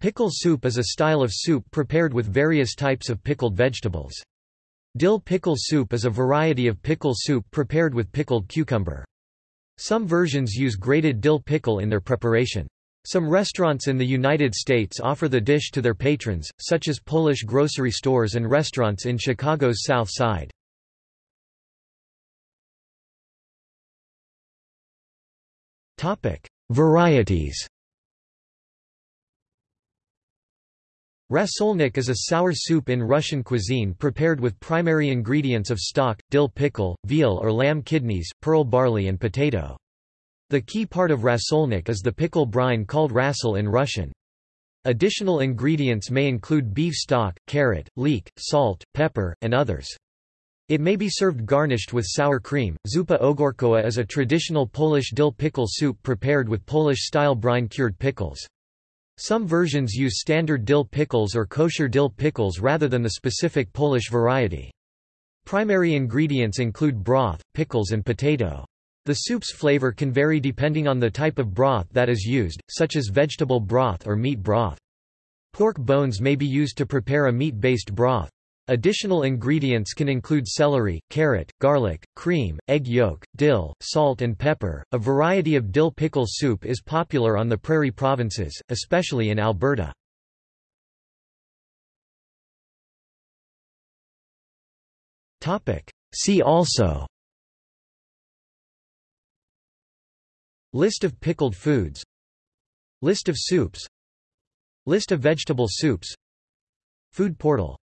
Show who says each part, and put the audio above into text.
Speaker 1: Pickle soup is a style of soup prepared with various types of pickled vegetables. Dill pickle soup is a variety of pickle soup prepared with pickled cucumber. Some versions use grated dill pickle in their preparation. Some restaurants in the United States offer the dish to their patrons, such as Polish grocery stores and restaurants in Chicago's South Side. Varieties Rasolnik is a sour soup in Russian cuisine prepared with primary ingredients of stock, dill pickle, veal or lamb kidneys, pearl barley and potato. The key part of rasolnik is the pickle brine called rasol in Russian. Additional ingredients may include beef stock, carrot, leek, salt, pepper, and others. It may be served garnished with sour cream. Zupa ogórkowa is a traditional Polish dill pickle soup prepared with Polish-style brine-cured pickles. Some versions use standard dill pickles or kosher dill pickles rather than the specific Polish variety. Primary ingredients include broth, pickles and potato. The soup's flavor can vary depending on the type of broth that is used, such as vegetable broth or meat broth. Pork bones may be used to prepare a meat-based broth. Additional ingredients can include celery, carrot, garlic, cream, egg yolk, dill, salt, and pepper. A variety of dill pickle soup is popular on the prairie provinces, especially in Alberta. Topic: See also. List of pickled foods. List of soups. List of vegetable soups. Food portal